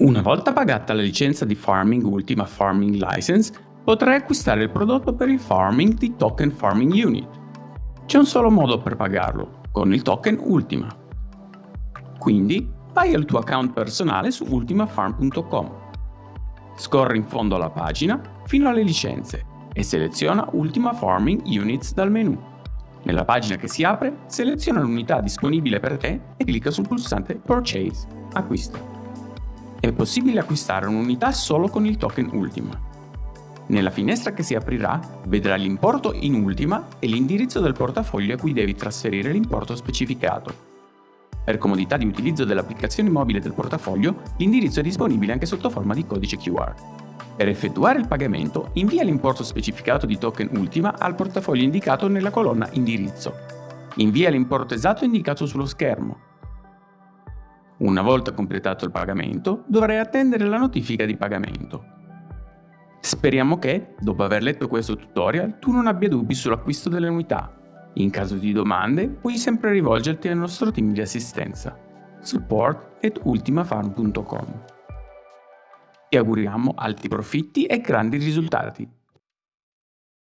Una volta pagata la licenza di Farming Ultima Farming License, potrai acquistare il prodotto per il farming di Token Farming Unit. C'è un solo modo per pagarlo, con il token Ultima. Quindi vai al tuo account personale su ultimafarm.com. Scorri in fondo alla pagina fino alle licenze e seleziona Ultima Farming Units dal menu. Nella pagina che si apre, seleziona l'unità disponibile per te e clicca sul pulsante Purchase, acquista è possibile acquistare un'unità solo con il token Ultima. Nella finestra che si aprirà vedrai l'importo in Ultima e l'indirizzo del portafoglio a cui devi trasferire l'importo specificato. Per comodità di utilizzo dell'applicazione mobile del portafoglio, l'indirizzo è disponibile anche sotto forma di codice QR. Per effettuare il pagamento, invia l'importo specificato di token Ultima al portafoglio indicato nella colonna Indirizzo. Invia l'importo esatto indicato sullo schermo una volta completato il pagamento, dovrai attendere la notifica di pagamento. Speriamo che, dopo aver letto questo tutorial, tu non abbia dubbi sull'acquisto delle unità. In caso di domande, puoi sempre rivolgerti al nostro team di assistenza. support at ultimafarm.com Ti auguriamo alti profitti e grandi risultati.